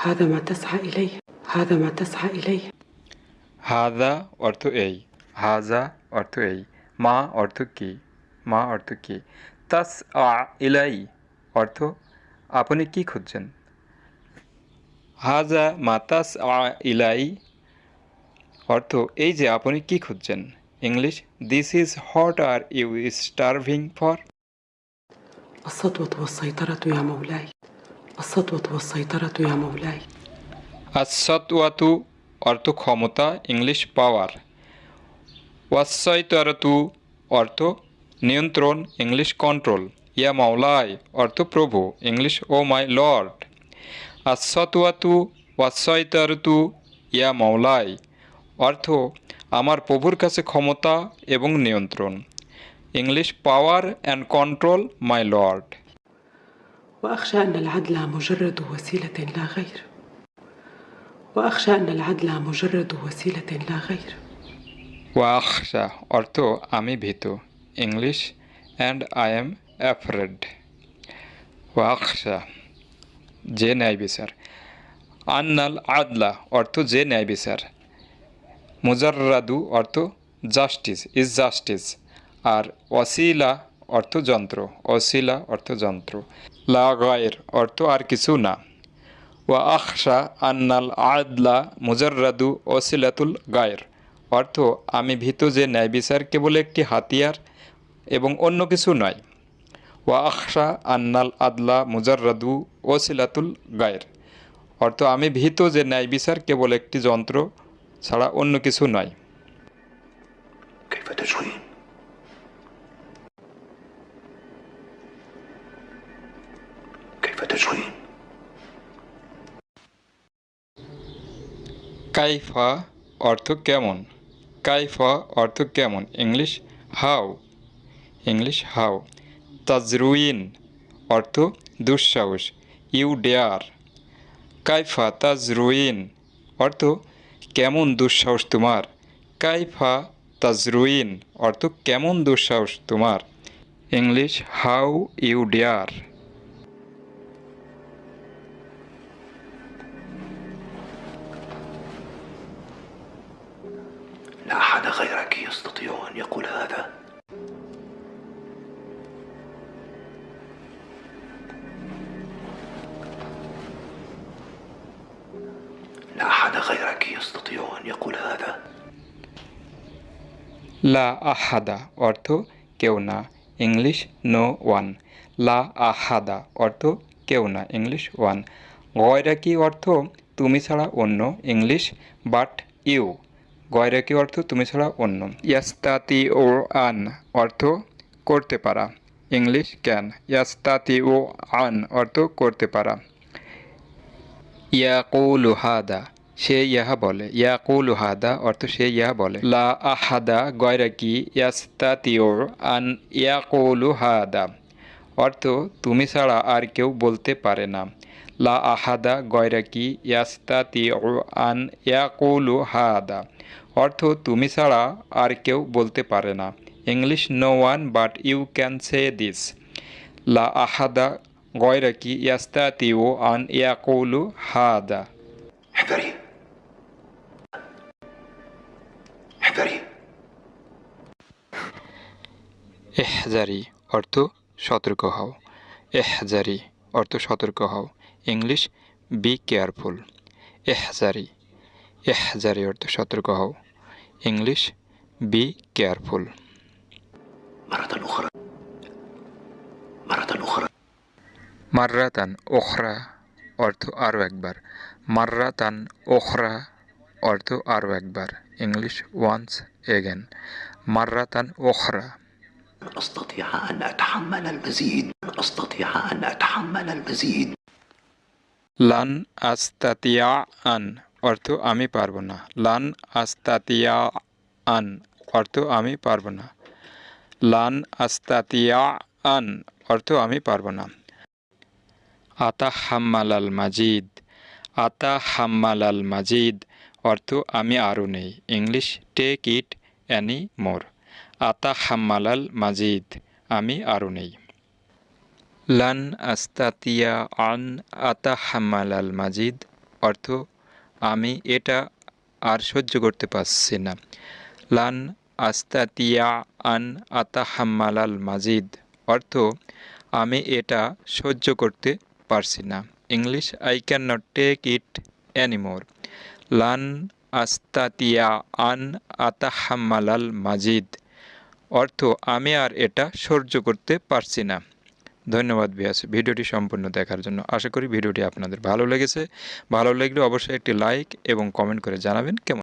هذا ما تسعى إليه هذا ما تسعى إليه হাজা অর্থ এই হাজা অর্থ এই মা অর্থ কি মা অর্থ কি তাস আ ইলাই অর্থ আপনি কি খুঁজছেন হাজা মাতাস আ ইলাই অর্থ এই যে আপনি কি খুঁজছেন English this is hot are you starving for السطوة والسيطرة يا مولاي السطوة والسيطرة يا مولاي আসতওয়াতু অর্থ ক্ষমতা ইংলিশ পাওয়ার ওয়াসয়তারতু অর্থ নিয়ন্ত্রণ ইংলিশ কন্ট্রোল ইয়া মাওলাই অর্থ প্রভু ইংলিশ ও মাই লর্ড আসতওয়াতু ওয়াসয়তারতু ইয়া মাওলাই অর্থ আমার প্রভুর কাছে ক্ষমতা এবং নিয়ন্ত্রণ English power and control my lord وأخشى أن العدل مجرد وسيلة لا غير وأخشى أن العدل مجرد وسيلة لا غير ওয়াখশা অর্থ আমি ভীত English and I am afraid ওয়াখশা যে ন্যায় বিচার আন্নাল আদলা অর্থ যে ন্যায় বিচার মুজাররাদু অর্থ জাস্টিস ইজ জাস্টিস আর ওয়াসিলা অর্থ যন্ত্র অসিলা অর্থ যন্ত্র লা গায়ের অর্থ আর কিছু না। ওয়া আখশা আন্নাল আদলা মুজাররাদু ওসিলাতুল গায়ের। অর্থ, আমি ভীত যে ন্যায় বিচার কেবল একটি হাতিয়ার এবং অন্য কিছু নয়। ওয়া আখশা আন্নাল আদলা মুজাররাদু ওসিলাতুল গায়ের। অর্থ, আমি ভীত যে ন্যায় বিচার কেবল একটি যন্ত্র ছাড়া অন্য কিছু নয়। between. কাইফা অর্থ কেমন কাইফা অর্থ কেমন ইংলিশ হাও ইংলিশ হাও তাজরুইন অর্থ দুঃসাহস ইউ ডেয়ার কাইফা তাজরুইন অর্থ কেমন দুঃসাহস তোমার কাইফা তাজরুইন অর্থ কেমন দুঃসাহস তোমার English how you dare أن يقول هذا لا أحد غيرك يستطيع أن يقول هذا লা আহাদা অর্থ কেউ না ইংলিশ নো ওয়ান লা আহাদা অর্থ কেউ না ইংলিশ ওয়ান গয়রাকি অর্থ তুমি ছাড়া অন্য ইংলিশ বাট ইউ গয়রাকি অর্থ তুমি ছাড়া অন্য। ইয়াস্তাতি ও আন অর্থ করতে পারা। ইংলিশ ক্যান ইয়াস্তাতি ও আন অর্থ করতে পারা। ইয়াকুলু হাদা, সে ইহা বলে। ইয়াকুলু হাদা অর্থ সে ইহা বলে। লা আহাদা গয়রাকি ইয়াস্তাতিওর আন ইয়াকুলু হাদা অর্থ তুমি ছাড়া আর কেউ বলতে পারে না। লা আহাদা গয়রাকি ইয়াস্তাতি ও আন ইয়াকুলু হাদা অর্থ তুমি ছাড়া আর কেউ বলতে পারে না। English no one but you can say this লা আহাদা গয়রাকি ও আন ইয়াকুলু হাদা। এহজারি অর্থ সতর্ক হও। এহজারি অর্থ সতর্ক হও। ইংলিশ বি কেয়ারফুল এহজারি এহজারি অর্থ সতর্ক হও ইংলিশ বি কেয়ারফুল مرة أخرى مرة أخرى মার্রাতান ওখরা অর্থ আরও একবার মার্রাতান ওখরা অর্থ আরও একবার ইংলিশ ওয়ান্স এগেন মার্রাতান ওখরা لن أستطيع أن أتحمل المزيد لن أستطيع أن أتحمل المزيد লান আস্তাতিয়া আন অর্থ আমি পারব না। লান আস্তাতিয়া আন, অর্থ আমি পারব না। লান আস্তাতিয়া আন, অর্থ আমি পারব না। আতা হাম্মালাল মাজিদ, আতা হাম্মালাল মাজিদ, অর্থ আমি আরও নেই। English take it any more আতা হাম্মালাল মাজিদ, আমি আরও নেই। লান আস্তাতিয়া আন, আতা হাম্মালাল মাজিদ, অর্থ আমি এটা আর সহ্য করতে পারছি না। লান আস্তাতিয়া আন আতাহাম্মালাল মাজিদ। অর্থ, আমি এটা সহ্য করতে পারছি না। English I cannot take it anymore লান আস্তাতিয়া আন আতাহাম্মালাল মাজিদ। অর্থ, আমি আর এটা সহ্য করতে পারছি না। ধন্যবাদ বিয়াস, ভিডিওটি সম্পূর্ণ দেখার জন্য। আশা করি ভিডিওটি আপনাদের ভালো লেগেছে। ভালো লাগলে অবশ্যই একটি লাইক এবং কমেন্ট করে জানাবেন। কেমন?